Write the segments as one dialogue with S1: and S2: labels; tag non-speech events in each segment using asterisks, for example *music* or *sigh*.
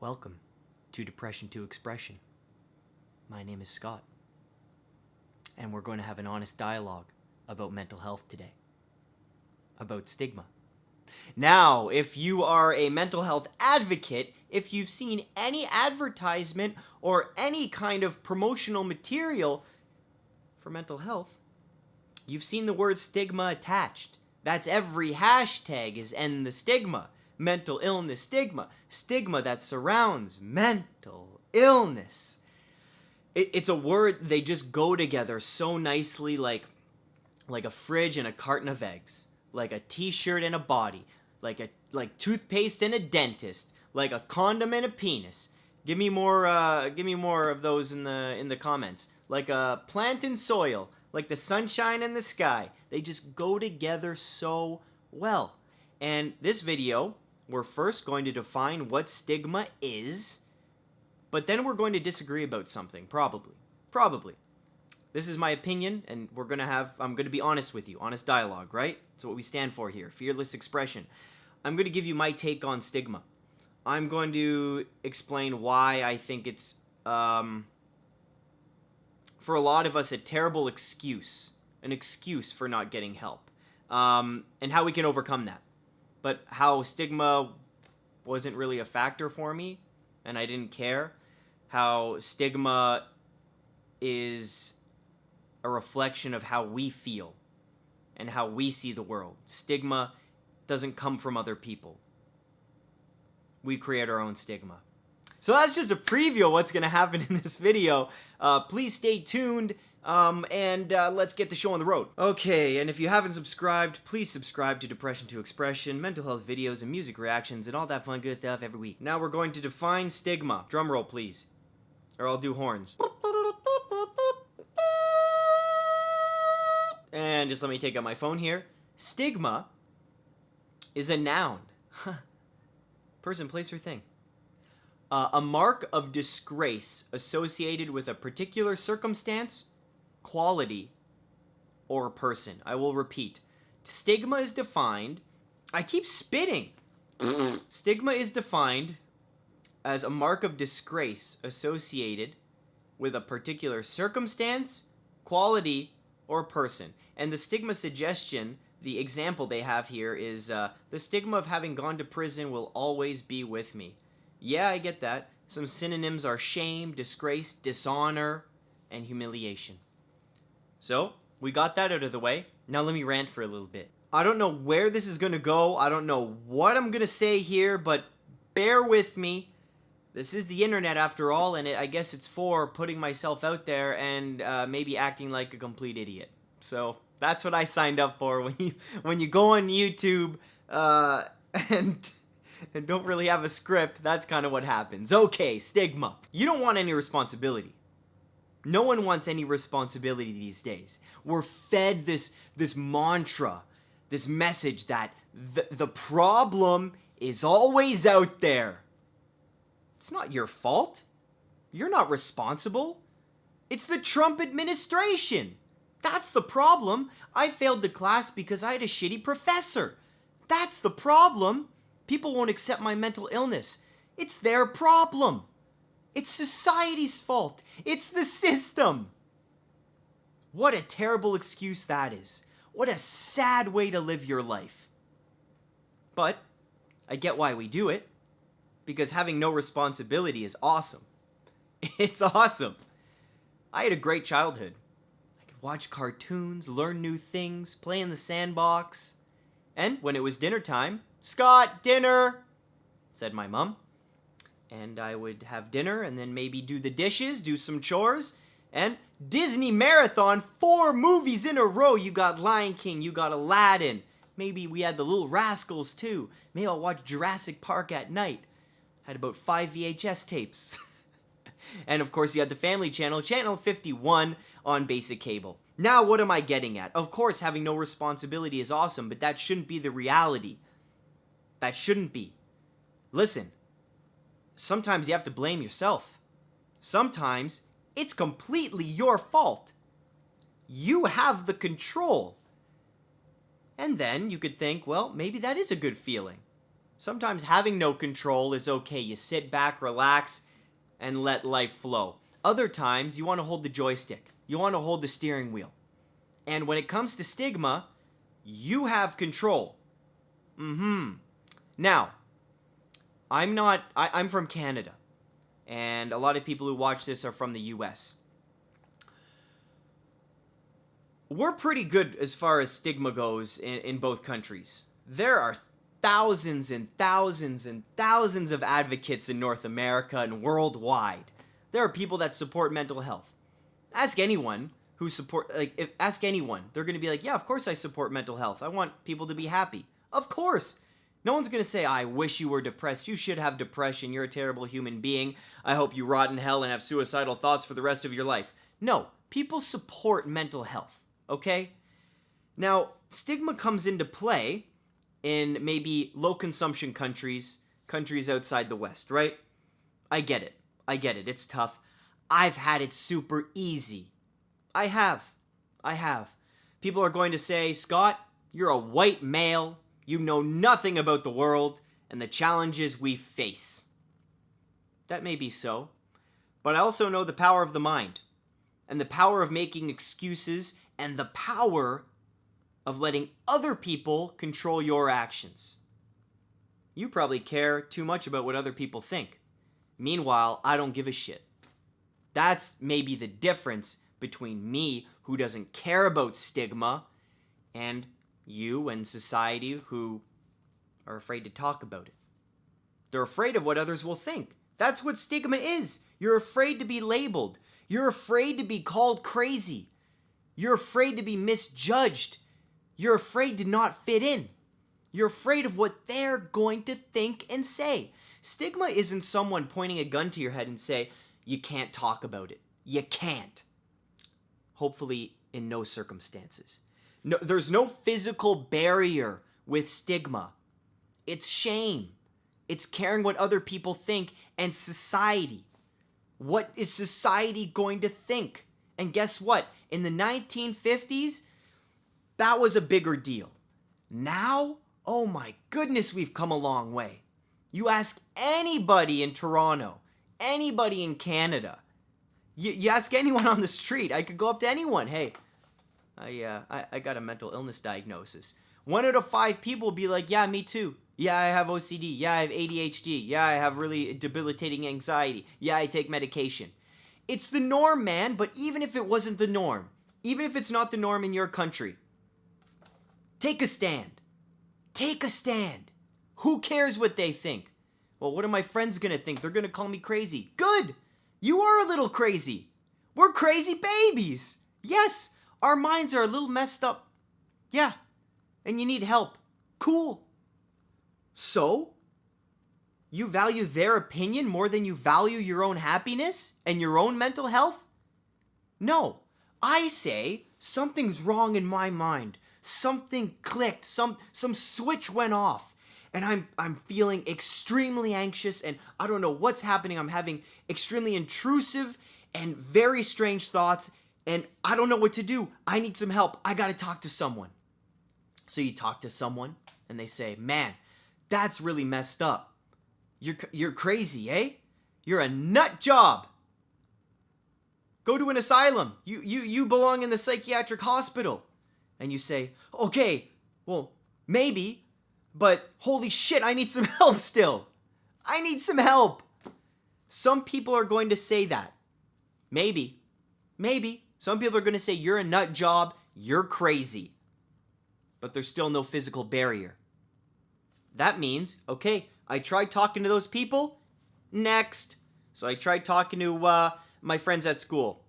S1: Welcome to Depression to Expression. My name is Scott, and we're going to have an honest dialogue about mental health today, about stigma. Now, if you are a mental health advocate, if you've seen any advertisement or any kind of promotional material for mental health, you've seen the word stigma attached. That's every hashtag is end the stigma. Mental illness stigma. Stigma that surrounds mental illness. It, it's a word, they just go together so nicely like, like a fridge and a carton of eggs. Like a t-shirt and a body. Like a like toothpaste and a dentist. Like a condom and a penis. Give me more uh, give me more of those in the in the comments. Like a plant and soil like the sunshine and the sky. They just go together so well. And this video, we're first going to define what stigma is, but then we're going to disagree about something, probably. Probably. This is my opinion, and we're going to have, I'm going to be honest with you, honest dialogue, right? That's what we stand for here, fearless expression. I'm going to give you my take on stigma. I'm going to explain why I think it's, um, for a lot of us, a terrible excuse. An excuse for not getting help. Um, and how we can overcome that. But how stigma wasn't really a factor for me, and I didn't care. How stigma is a reflection of how we feel and how we see the world. Stigma doesn't come from other people. We create our own stigma. So that's just a preview of what's going to happen *laughs* in this video. Uh, please stay tuned. Um, and uh, let's get the show on the road. Okay, and if you haven't subscribed, please subscribe to Depression to Expression, mental health videos, and music reactions, and all that fun good stuff every week. Now we're going to define stigma. Drum roll, please. Or I'll do horns. And just let me take out my phone here. Stigma is a noun. *laughs* Person, place, or thing. Uh, a mark of disgrace associated with a particular circumstance, quality, or person. I will repeat. Stigma is defined. I keep spitting. Stigma is defined as a mark of disgrace associated with a particular circumstance, quality, or person. And the stigma suggestion, the example they have here is uh, the stigma of having gone to prison will always be with me. Yeah, I get that. Some synonyms are shame, disgrace, dishonor, and humiliation. So, we got that out of the way. Now let me rant for a little bit. I don't know where this is going to go. I don't know what I'm going to say here, but bear with me. This is the internet after all, and it, I guess it's for putting myself out there and uh, maybe acting like a complete idiot. So that's what I signed up for. *laughs* When you when you go on YouTube uh, *laughs* and and don't really have a script, that's kind of what happens. Okay, stigma. You don't want any responsibility. No one wants any responsibility these days. We're fed this this mantra, this message that the, the problem is always out there. It's not your fault. You're not responsible. It's the Trump administration. That's the problem. I failed the class because I had a shitty professor. That's the problem. People won't accept my mental illness. It's their problem. It's society's fault. It's the system. What a terrible excuse that is. What a sad way to live your life. But I get why we do it. Because having no responsibility is awesome. *laughs* It's awesome. I had a great childhood. I could watch cartoons, learn new things, play in the sandbox. And when it was dinner time, Scott, dinner, said my mom. And I would have dinner and then maybe do the dishes, do some chores, and Disney Marathon, four movies in a row. You got Lion King, you got Aladdin. Maybe we had the Little Rascals too. Maybe I'll watch Jurassic Park at night. Had about five VHS tapes. *laughs* and of course, you had the Family Channel, Channel 51 on basic cable. Now, what am I getting at? Of course, having no responsibility is awesome, but that shouldn't be the reality. That shouldn't be. Listen, sometimes you have to blame yourself. Sometimes it's completely your fault. You have the control. And then you could think, well, maybe that is a good feeling. Sometimes having no control is okay. You sit back, relax, and let life flow. Other times, you want to hold the joystick. You want to hold the steering wheel. And when it comes to stigma, you have control. Mm-hmm. Now, I'm not, I, I'm from Canada. And a lot of people who watch this are from the US. We're pretty good as far as stigma goes in, in both countries. There are thousands and thousands and thousands of advocates in North America and worldwide. There are people that support mental health. Ask anyone who support like if, ask anyone. They're going to be like, "Yeah, of course I support mental health. I want people to be happy." Of course. No one's going to say, I wish you were depressed. You should have depression. You're a terrible human being. I hope you rot in hell and have suicidal thoughts for the rest of your life. No, people support mental health, okay? Now, stigma comes into play in maybe low consumption countries, countries outside the West, right? I get it. I get it. It's tough. I've had it super easy. I have. I have. People are going to say, Scott, you're a white male. You know nothing about the world and the challenges we face. That may be so. But I also know the power of the mind, and the power of making excuses, and the power of letting other people control your actions. You probably care too much about what other people think. Meanwhile, I don't give a shit. That's maybe the difference between me, who doesn't care about stigma, and you and society who are afraid to talk about it. They're afraid of what others will think. That's what stigma is. You're afraid to be labeled. You're afraid to be called crazy. You're afraid to be misjudged. You're afraid to not fit in. You're afraid of what they're going to think and say. Stigma isn't someone pointing a gun to your head and say, you can't talk about it. You can't. Hopefully, in no circumstances. No, there's no physical barrier with stigma. It's shame. It's caring what other people think and society. What is society going to think? And guess what? In the 1950s, that was a bigger deal. Now, oh my goodness, we've come a long way. You ask anybody in Toronto, anybody in Canada, you, you ask anyone on the street, I could go up to anyone, hey, I, uh, I, I got a mental illness diagnosis. One out of five people will be like, yeah, me too. Yeah, I have OCD. Yeah, I have ADHD. Yeah, I have really debilitating anxiety. Yeah, I take medication. It's the norm, man, but even if it wasn't the norm, even if it's not the norm in your country, Take a stand. Take a stand. Who cares what they think? Well, what are my friends gonna think? They're gonna call me crazy. Good! You are a little crazy. We're crazy babies. Yes, our minds are a little messed up. Yeah, and you need help. Cool. So, you value their opinion more than you value your own happiness and your own mental health? No. I say something's wrong in my mind something clicked, some some switch went off. And I'm I'm feeling extremely anxious and I don't know what's happening. I'm having extremely intrusive and very strange thoughts and I don't know what to do. I need some help. I got to talk to someone. So you talk to someone and they say, "Man, that's really messed up. You're you're crazy, eh? You're a nut job. Go to an asylum. You you you belong in the psychiatric hospital." and you say, okay, well, maybe, but holy shit, I need some *laughs* help still. I need some help. Some people are going to say that. Maybe. Maybe. Some people are going to say, you're a nut job, you're crazy. But there's still no physical barrier. That means, okay, I tried talking to those people. Next. So I tried talking to uh, my friends at school.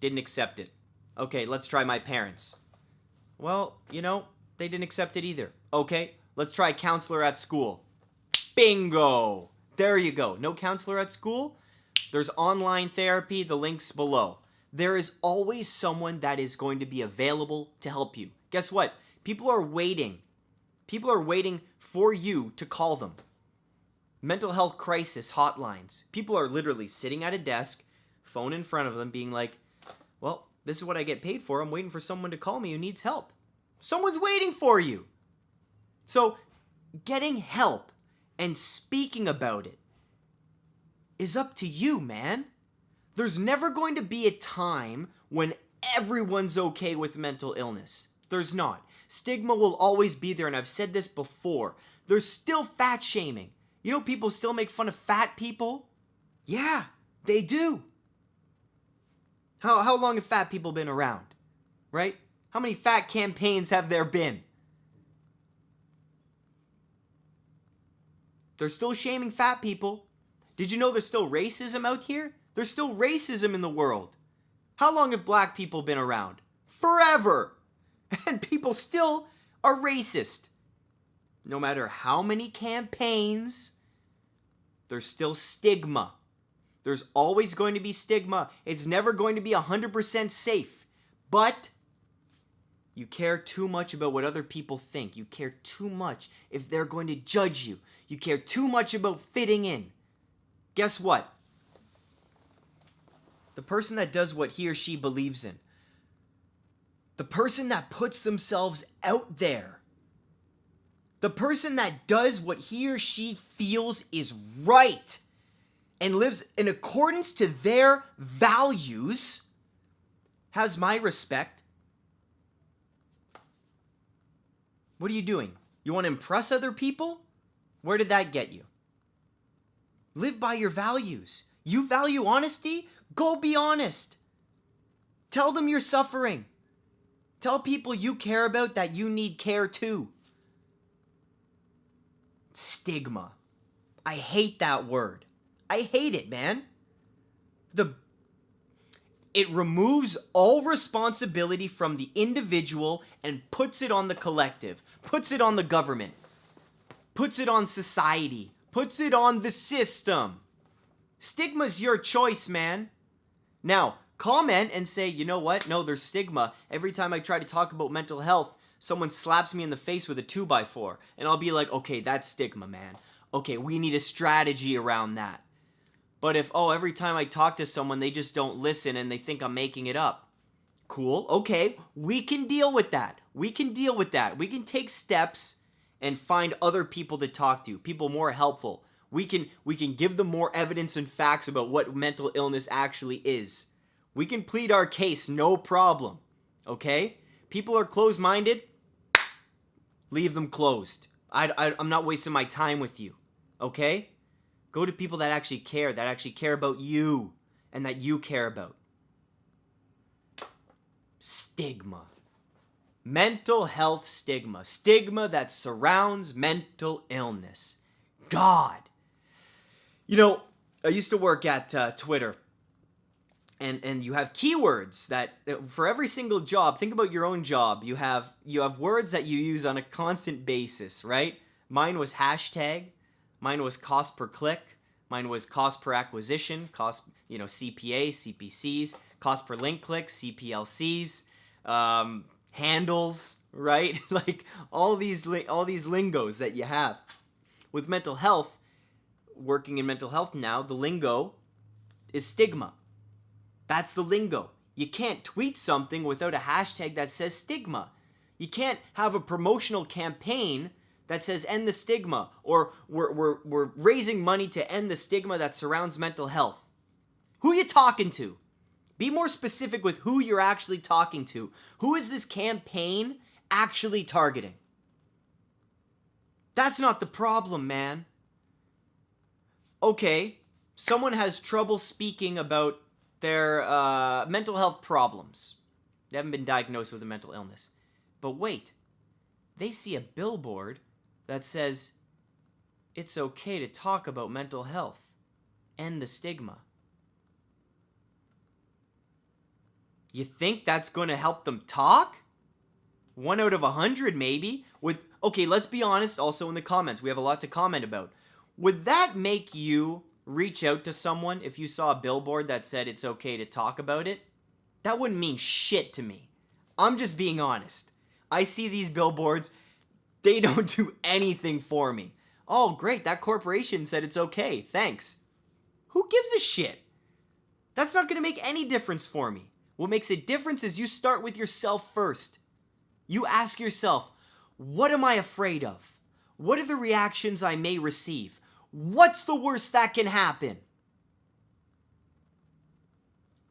S1: Didn't accept it. Okay, let's try my parents. Well, you know, they didn't accept it either. Okay, let's try counselor at school. Bingo! There you go. No counselor at school? There's online therapy, the link's below. There is always someone that is going to be available to help you. Guess what? People are waiting. People are waiting for you to call them. Mental health crisis hotlines. People are literally sitting at a desk, phone in front of them, being like, well, this is what I get paid for. I'm waiting for someone to call me who needs help. Someone's waiting for you. So, getting help and speaking about it is up to you, man. There's never going to be a time when everyone's okay with mental illness. There's not. Stigma will always be there, and I've said this before. There's still fat shaming. You know, people still make fun of fat people? Yeah, they do. How, how long have fat people been around? Right? How many fat campaigns have there been? They're still shaming fat people. Did you know there's still racism out here? There's still racism in the world. How long have black people been around? Forever. *laughs* And people still are racist. No matter how many campaigns, there's still stigma. There's always going to be stigma. It's never going to be 100% safe. But you care too much about what other people think. You care too much if they're going to judge you. You care too much about fitting in. Guess what? The person that does what he or she believes in, the person that puts themselves out there, the person that does what he or she feels is right and lives in accordance to their values has my respect. What are you doing? You want to impress other people? Where did that get you? Live by your values. You value honesty? Go be honest. Tell them you're suffering. Tell people you care about that you need care too. Stigma. I hate that word. I hate it, man. The it removes all responsibility from the individual and puts it on the collective, puts it on the government, puts it on society, puts it on the system. Stigma's your choice, man. Now, comment and say, you know what? No, there's stigma. Every time I try to talk about mental health, someone slaps me in the face with a 2x4. And I'll be like, okay, that's stigma, man. Okay, we need a strategy around that. But if, oh, every time I talk to someone, they just don't listen and they think I'm making it up. Cool. Okay. We can deal with that. We can deal with that. We can take steps and find other people to talk to, people more helpful. We can we can give them more evidence and facts about what mental illness actually is. We can plead our case, no problem. Okay? People are closed-minded. Leave them closed. I, I, I'm not wasting my time with you. Okay? Go to people that actually care, that actually care about you and that you care about. Stigma. Mental health stigma. Stigma that surrounds mental illness. God. You know, I used to work at uh, Twitter. And, and you have keywords that uh, for every single job think about your own job you have you have words that you use on a constant basis right mine was hashtag Mine was cost per click. Mine was cost per acquisition, cost, you know, CPA, CPCs, cost per link click, CPLCs, um, handles, right? *laughs* like all these all these lingos that you have. With mental health, working in mental health now, the lingo is stigma. That's the lingo. You can't tweet something without a hashtag that says stigma. You can't have a promotional campaign that says end the stigma or we're, we're, we're raising money to end the stigma that surrounds mental health. Who are you talking to? Be more specific with who you're actually talking to. Who is this campaign actually targeting? That's not the problem, man. Okay, someone has trouble speaking about their uh, mental health problems. They haven't been diagnosed with a mental illness. But wait, they see a billboard that says it's okay to talk about mental health. End the stigma. You think that's going to help them talk? One out of a hundred, maybe. With okay, let's be honest. Also in the comments, we have a lot to comment about. Would that make you reach out to someone if you saw a billboard that said it's okay to talk about it? That wouldn't mean shit to me. I'm just being honest. I see these billboards they *laughs* don't do anything for me. Oh, great, that corporation said it's okay. Thanks. Who gives a shit? That's not to make any difference for me. What makes a difference is you start with yourself first. You ask yourself, what am I afraid of? What are the reactions I may receive? What's the worst that can happen?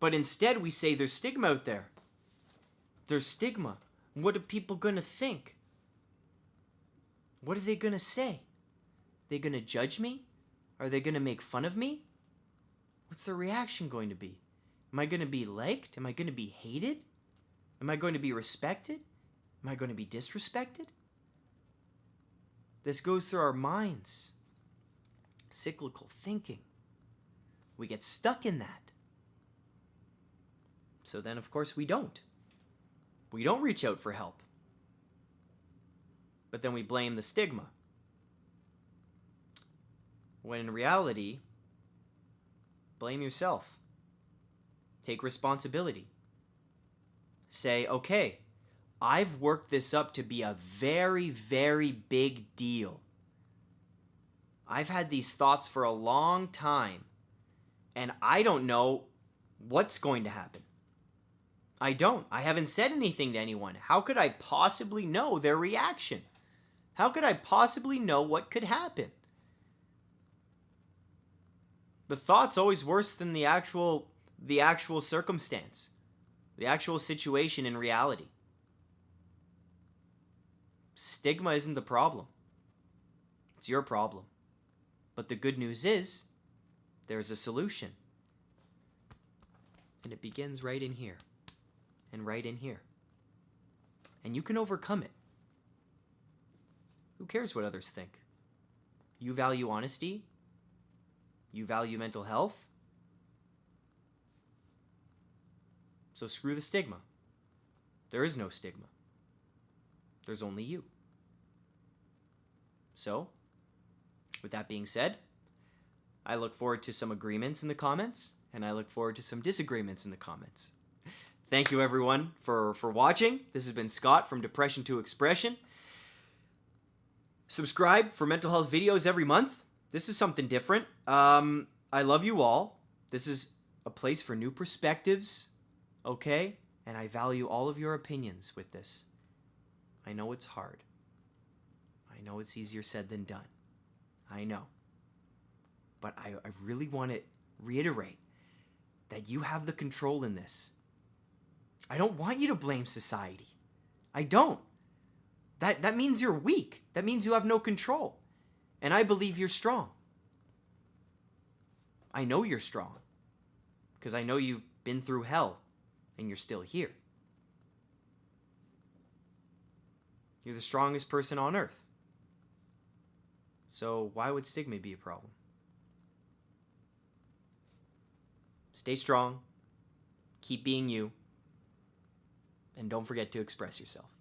S1: But instead, we say there's stigma out there. There's stigma. What are people going to think? What are they going to say? Are They going to judge me? Are they going to make fun of me? What's the reaction going to be? Am I going to be liked? Am I going to be hated? Am I going to be respected? Am I going to be disrespected? This goes through our minds. Cyclical thinking. We get stuck in that. So then, of course, we don't. We don't reach out for help. But then we blame the stigma. When in reality, blame yourself. Take responsibility. Say, okay, I've worked this up to be a very, very big deal. I've had these thoughts for a long time, and I don't know what's going to happen. I don't. I haven't said anything to anyone. How could I possibly know their reaction? How could I possibly know what could happen? The thought's always worse than the actual the actual circumstance, the actual situation in reality. Stigma isn't the problem. It's your problem. But the good news is there's a solution. And it begins right in here and right in here. And you can overcome it. Who cares what others think? You value honesty? You value mental health? So screw the stigma. There is no stigma. There's only you. So, with that being said, I look forward to some agreements in the comments, and I look forward to some disagreements in the comments. Thank you everyone for, for watching. This has been Scott from Depression to Expression. Subscribe for mental health videos every month. This is something different. Um, I love you all. This is a place for new perspectives, okay? And I value all of your opinions with this. I know it's hard. I know it's easier said than done. I know. But I, I really want to reiterate that you have the control in this. I don't want you to blame society. I don't. That, that means you're weak. That means you have no control. And I believe you're strong. I know you're strong. Because I know you've been through hell and you're still here. You're the strongest person on earth. So why would stigma be a problem? Stay strong. Keep being you. And don't forget to express yourself.